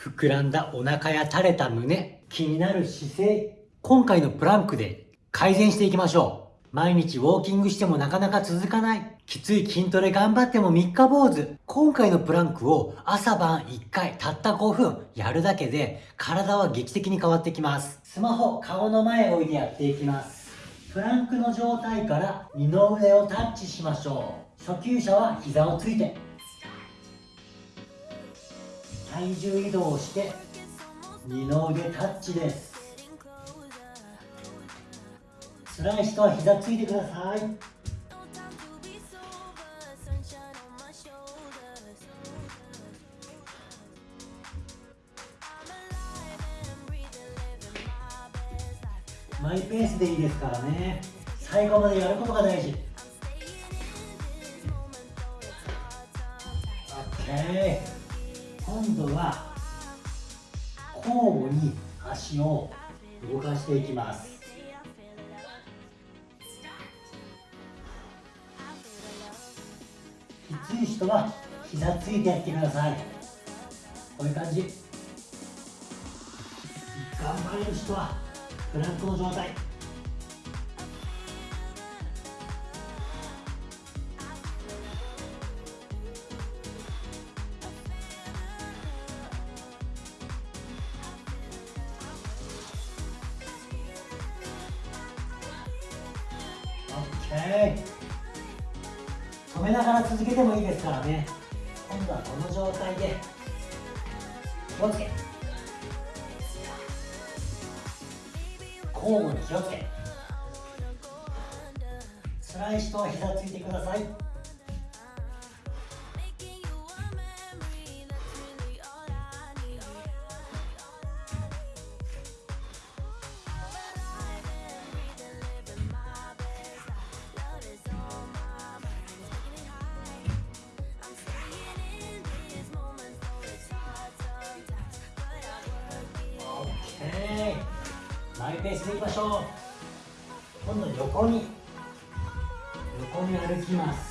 膨らんだお腹や垂れた胸、気になる姿勢。今回のプランクで改善していきましょう。毎日ウォーキングしてもなかなか続かない。きつい筋トレ頑張っても三日坊主。今回のプランクを朝晩1回たった5分やるだけで体は劇的に変わってきます。スマホ、顔の前置いてやっていきます。プランクの状態から二の腕をタッチしましょう。初級者は膝をついて体重移動して二の腕タッチです。辛い人は膝ついてください。マイペースでいいですからね。最後までやることが大事。OK 今度は交互に足を動かしていきます。きつい人は膝ついてやってください。こういう感じ。頑張れる人はプランクの状態。止めながら続けてもいいですからね。今度はこの状態で気をつけ。交互に気をつけ。辛い人は膝ついてください。マイペースでいきましょう。今度横に横に歩きます。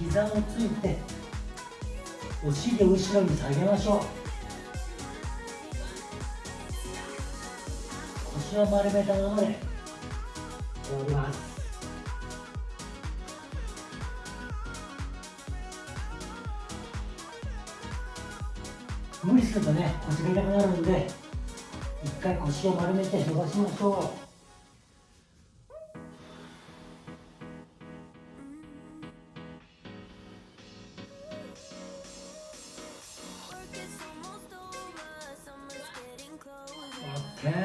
膝をついてお尻を後ろに下げましょう。腰を丸めたままで通ります。無理するとね腰が痛くなるんで一回腰を丸めて伸ばしましょう。OK もう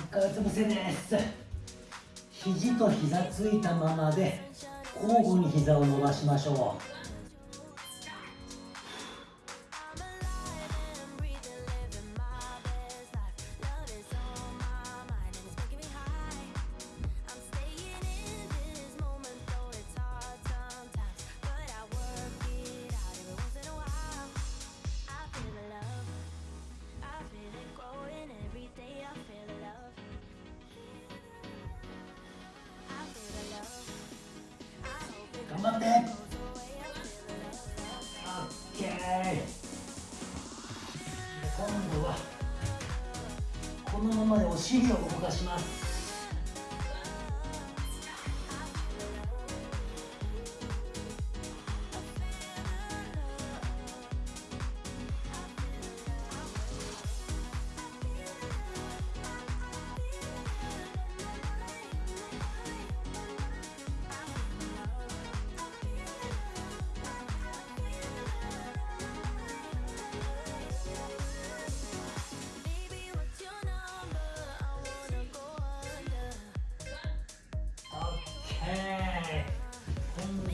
一回うつ伏せです。肘と膝ついたままで交互に膝を伸ばしましょう。オッケー。今度はこのままでお尻を動かします。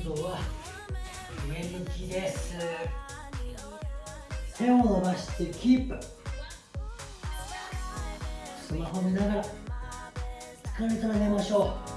今度は上向きです。手を伸ばしてキープ。スマホ見ながら疲れたら寝ましょう。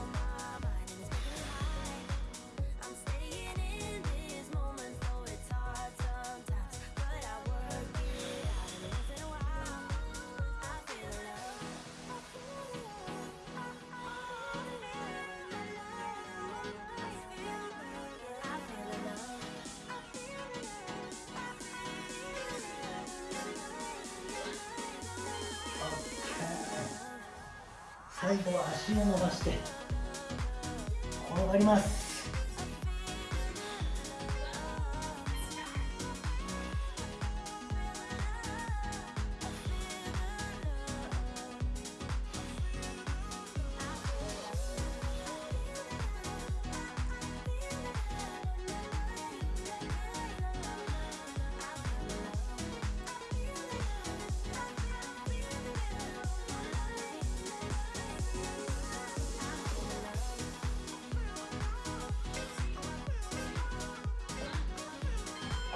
最後は足を伸ばして転がります。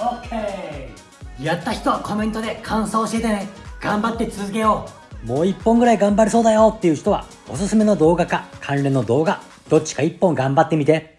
オッケー。やった人はコメントで感想教えてね。頑張って続けよう。もう1本ぐらい頑張れそうだよっていう人はおすすめの動画か関連の動画どっちか1本頑張ってみて。